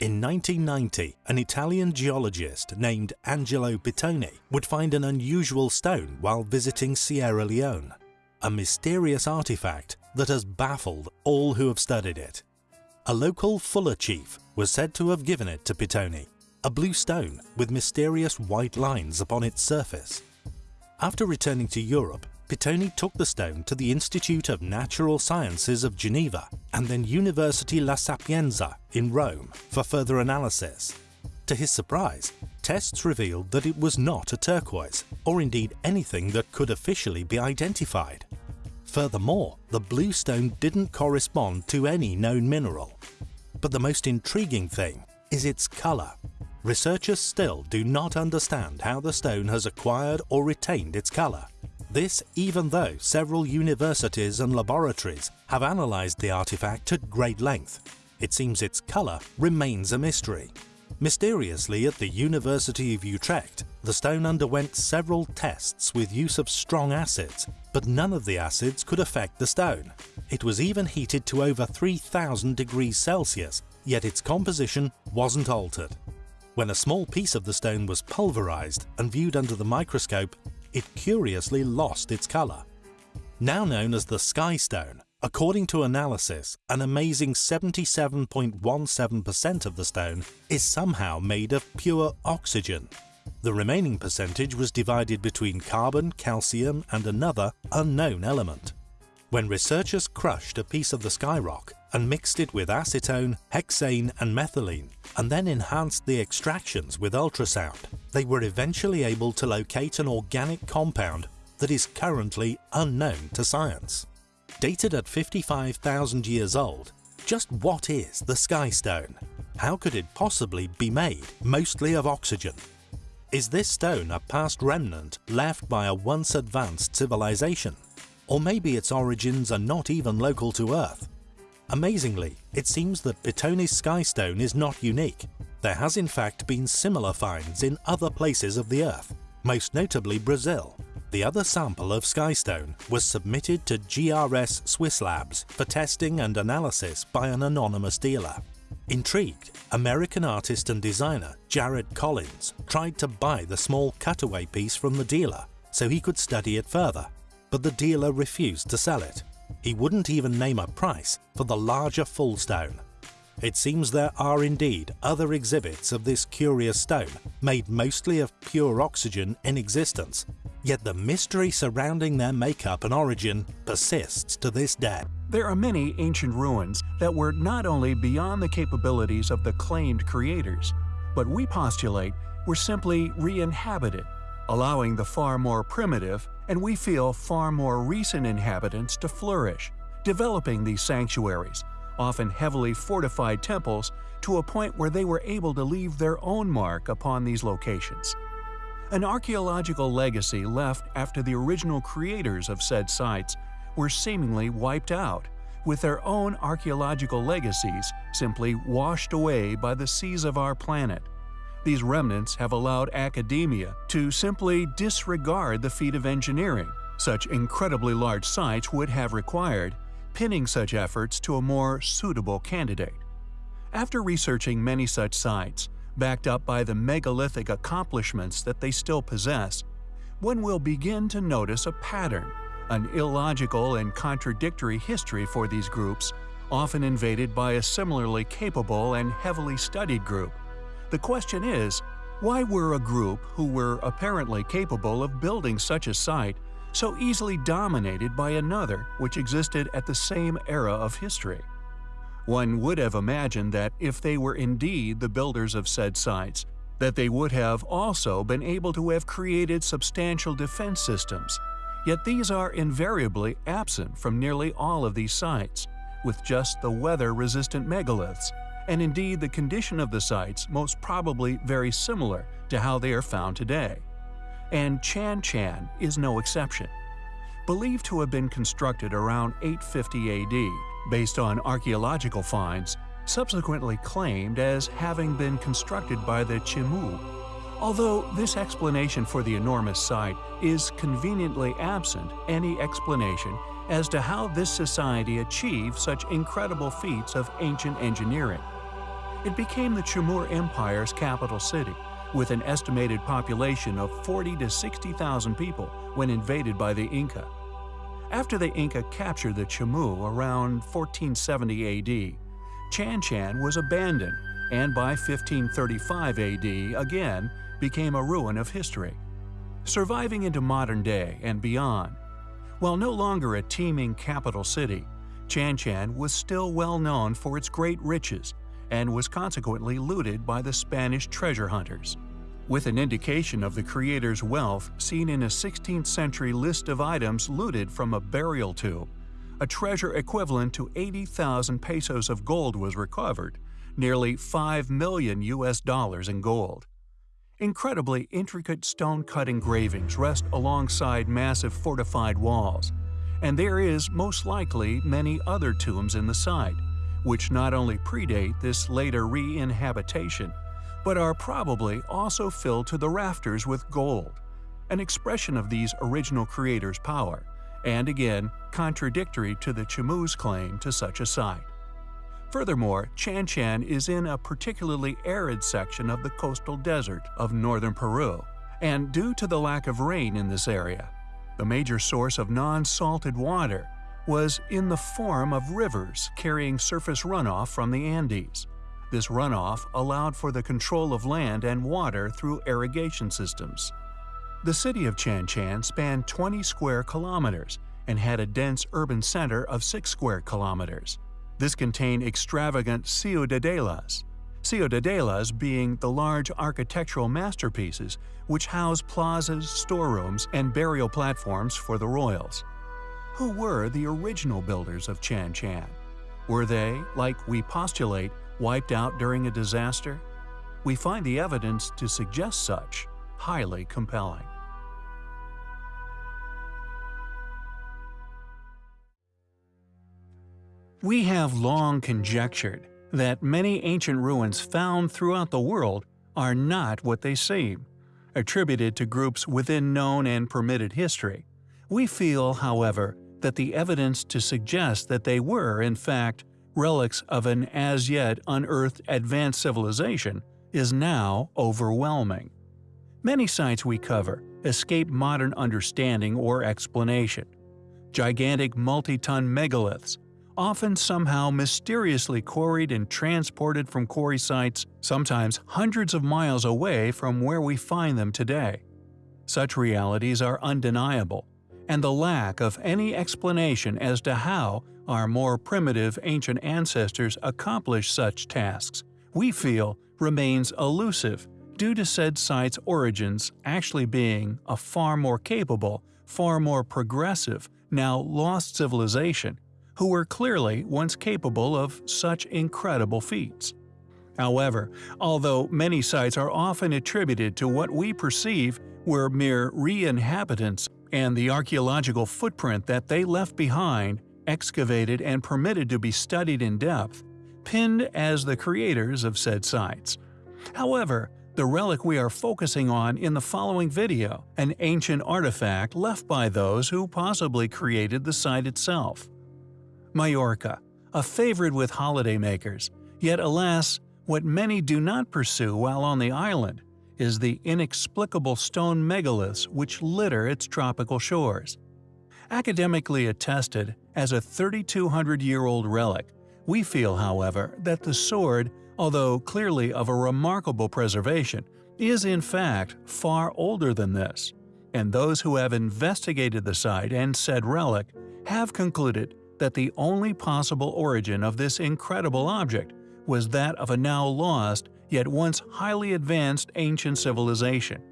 In 1990, an Italian geologist named Angelo Pittoni would find an unusual stone while visiting Sierra Leone, a mysterious artifact that has baffled all who have studied it. A local Fula chief was said to have given it to Pittoni, a blue stone with mysterious white lines upon its surface. After returning to Europe, Pittoni took the stone to the Institute of Natural Sciences of Geneva and then University La Sapienza in Rome for further analysis. To his surprise, tests revealed that it was not a turquoise, or indeed anything that could officially be identified. Furthermore, the blue stone didn't correspond to any known mineral. But the most intriguing thing is its colour. Researchers still do not understand how the stone has acquired or retained its colour. This even though several universities and laboratories have analysed the artifact at great length. It seems its colour remains a mystery. Mysteriously at the University of Utrecht, the stone underwent several tests with use of strong acids, but none of the acids could affect the stone. It was even heated to over 3000 degrees Celsius, yet its composition wasn't altered. When a small piece of the stone was pulverized and viewed under the microscope, it curiously lost its color. Now known as the Sky Stone, according to analysis, an amazing 77.17% of the stone is somehow made of pure oxygen. The remaining percentage was divided between carbon, calcium and another unknown element. When researchers crushed a piece of the skyrock and mixed it with acetone, hexane and methylene, and then enhanced the extractions with ultrasound, they were eventually able to locate an organic compound that is currently unknown to science. Dated at 55,000 years old, just what is the Sky Stone? How could it possibly be made mostly of oxygen? Is this stone a past remnant left by a once advanced civilization? Or maybe its origins are not even local to Earth Amazingly, it seems that Pittoni's Skystone is not unique. There has in fact been similar finds in other places of the Earth, most notably Brazil. The other sample of Skystone was submitted to GRS Swiss Labs for testing and analysis by an anonymous dealer. Intrigued, American artist and designer Jared Collins tried to buy the small cutaway piece from the dealer so he could study it further, but the dealer refused to sell it. He wouldn't even name a price for the larger full stone. It seems there are indeed other exhibits of this curious stone, made mostly of pure oxygen in existence, yet the mystery surrounding their makeup and origin persists to this day. There are many ancient ruins that were not only beyond the capabilities of the claimed creators, but we postulate were simply re-inhabited allowing the far more primitive and we feel far more recent inhabitants to flourish, developing these sanctuaries, often heavily fortified temples, to a point where they were able to leave their own mark upon these locations. An archaeological legacy left after the original creators of said sites were seemingly wiped out, with their own archaeological legacies simply washed away by the seas of our planet. These remnants have allowed academia to simply disregard the feat of engineering such incredibly large sites would have required, pinning such efforts to a more suitable candidate. After researching many such sites, backed up by the megalithic accomplishments that they still possess, one will begin to notice a pattern, an illogical and contradictory history for these groups, often invaded by a similarly capable and heavily studied group. The question is, why were a group who were apparently capable of building such a site so easily dominated by another which existed at the same era of history? One would have imagined that if they were indeed the builders of said sites, that they would have also been able to have created substantial defense systems. Yet these are invariably absent from nearly all of these sites, with just the weather-resistant megaliths and indeed the condition of the sites most probably very similar to how they are found today. And Chan Chan is no exception. Believed to have been constructed around 850 AD, based on archaeological finds, subsequently claimed as having been constructed by the Chimu. Although this explanation for the enormous site is conveniently absent any explanation as to how this society achieved such incredible feats of ancient engineering. It became the Chimor Empire's capital city, with an estimated population of 40 to 60,000 people when invaded by the Inca. After the Inca captured the Chimu around 1470 AD, Chan Chan was abandoned and by 1535 AD again became a ruin of history. Surviving into modern day and beyond, while no longer a teeming capital city, Chan Chan was still well known for its great riches and was consequently looted by the Spanish treasure hunters. With an indication of the creator's wealth seen in a 16th century list of items looted from a burial tomb, a treasure equivalent to 80,000 pesos of gold was recovered, nearly 5 million US dollars in gold. Incredibly intricate stone-cut engravings rest alongside massive fortified walls, and there is most likely many other tombs in the site, which not only predate this later re-inhabitation, but are probably also filled to the rafters with gold, an expression of these original creators' power, and again contradictory to the Chimu's claim to such a site. Furthermore, Chan Chan is in a particularly arid section of the coastal desert of northern Peru, and due to the lack of rain in this area, the major source of non-salted water was in the form of rivers carrying surface runoff from the Andes. This runoff allowed for the control of land and water through irrigation systems. The city of Chan Chan spanned 20 square kilometers and had a dense urban center of 6 square kilometers. This contained extravagant ciudadelas, ciudadelas being the large architectural masterpieces which house plazas, storerooms, and burial platforms for the royals. Who were the original builders of Chan Chan? Were they, like we postulate, wiped out during a disaster? We find the evidence to suggest such highly compelling. We have long conjectured that many ancient ruins found throughout the world are not what they seem, attributed to groups within known and permitted history. We feel, however, that the evidence to suggest that they were, in fact, relics of an as yet unearthed advanced civilization is now overwhelming. Many sites we cover escape modern understanding or explanation. Gigantic multi-ton megaliths, often somehow mysteriously quarried and transported from quarry sites, sometimes hundreds of miles away from where we find them today. Such realities are undeniable, and the lack of any explanation as to how our more primitive ancient ancestors accomplished such tasks, we feel remains elusive due to said site's origins actually being a far more capable, far more progressive, now lost civilization who were clearly once capable of such incredible feats. However, although many sites are often attributed to what we perceive were mere re-inhabitants and the archaeological footprint that they left behind, excavated and permitted to be studied in depth, pinned as the creators of said sites. However, the relic we are focusing on in the following video, an ancient artifact left by those who possibly created the site itself. Majorca, a favorite with holidaymakers, yet alas, what many do not pursue while on the island is the inexplicable stone megaliths which litter its tropical shores. Academically attested as a 3,200-year-old relic, we feel, however, that the sword, although clearly of a remarkable preservation, is in fact far older than this, and those who have investigated the site and said relic have concluded that the only possible origin of this incredible object was that of a now lost, yet once highly advanced ancient civilization.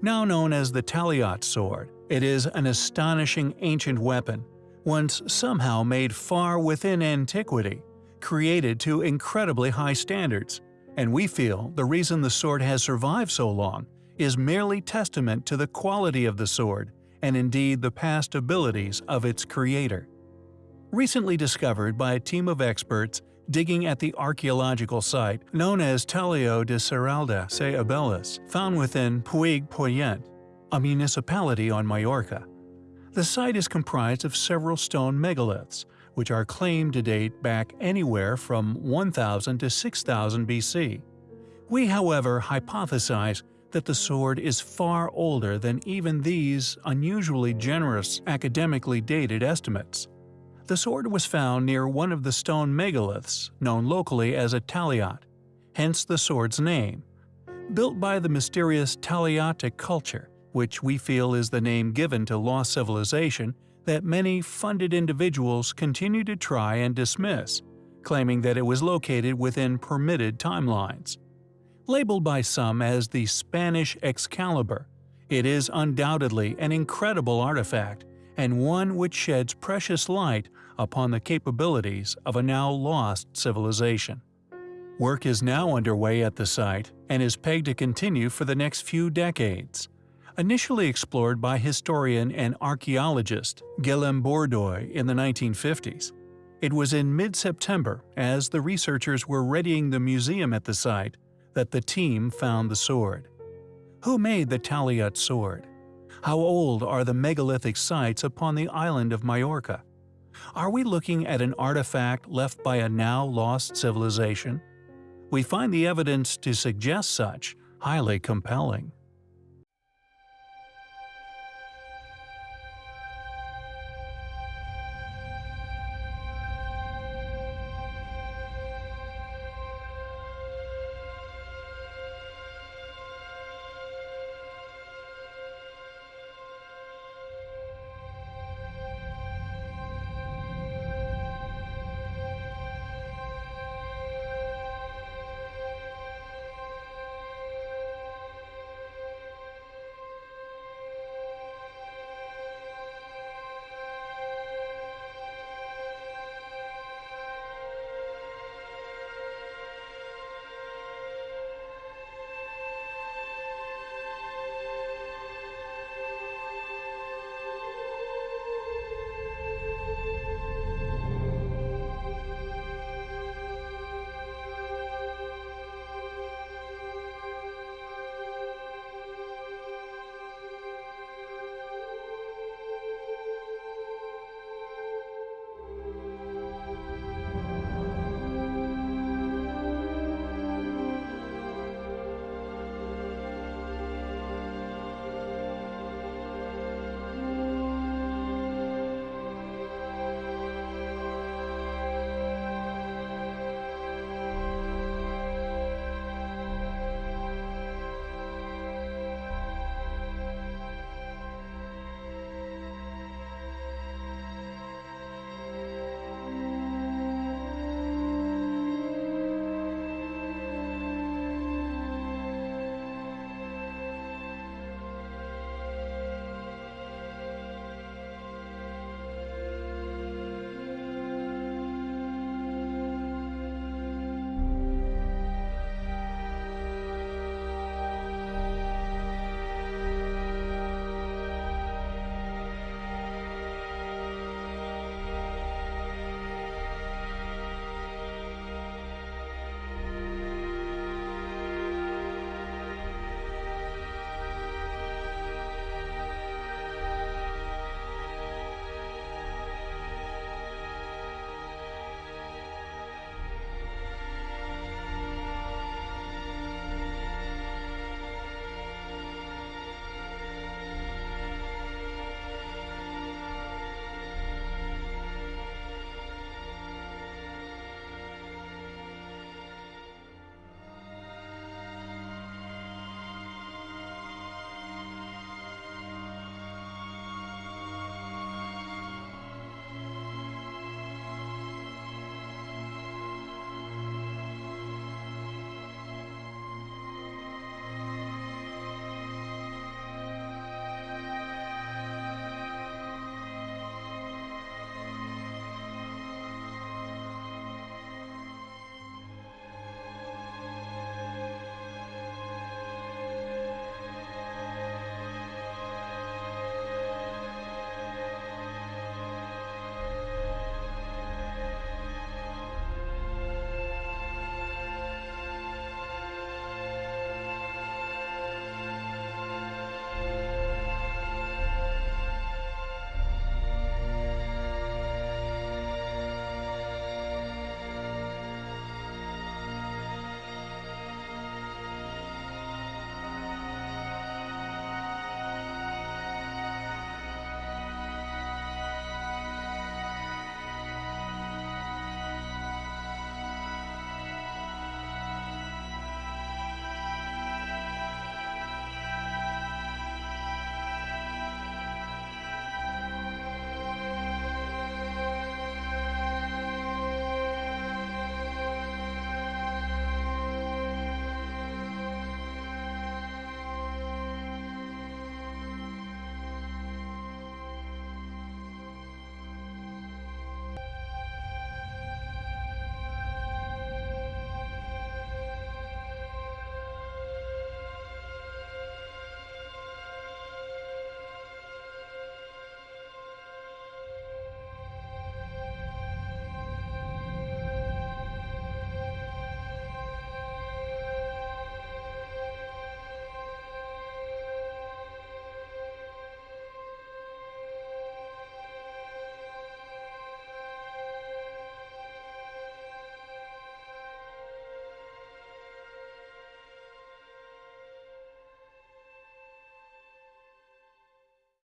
Now known as the Talaiot sword, it is an astonishing ancient weapon, once somehow made far within antiquity, created to incredibly high standards, and we feel the reason the sword has survived so long is merely testament to the quality of the sword and indeed the past abilities of its creator recently discovered by a team of experts digging at the archaeological site known as Talaiot de Serralda se Abeles, found within Puig Poyent, a municipality on Majorca. The site is comprised of several stone megaliths, which are claimed to date back anywhere from 1000 to 6000 BC. We, however, hypothesize that the sword is far older than even these unusually generous academically dated estimates. The sword was found near one of the stone megaliths, known locally as a Talaiot, hence the sword's name. Built by the mysterious Talaiotic culture, which we feel is the name given to lost civilization that many funded individuals continue to try and dismiss, claiming that it was located within permitted timelines. Labeled by some as the Spanish Excalibur, it is undoubtedly an incredible artifact and one which sheds precious light upon the capabilities of a now lost civilization. Work is now underway at the site and is pegged to continue for the next few decades. Initially explored by historian and archaeologist Guillaume Bordoy in the 1950s, it was in mid-September, as the researchers were readying the museum at the site, that the team found the sword. Who made the Talaiot sword? How old are the megalithic sites upon the island of Majorca? Are we looking at an artifact left by a now lost civilization? We find the evidence to suggest such highly compelling.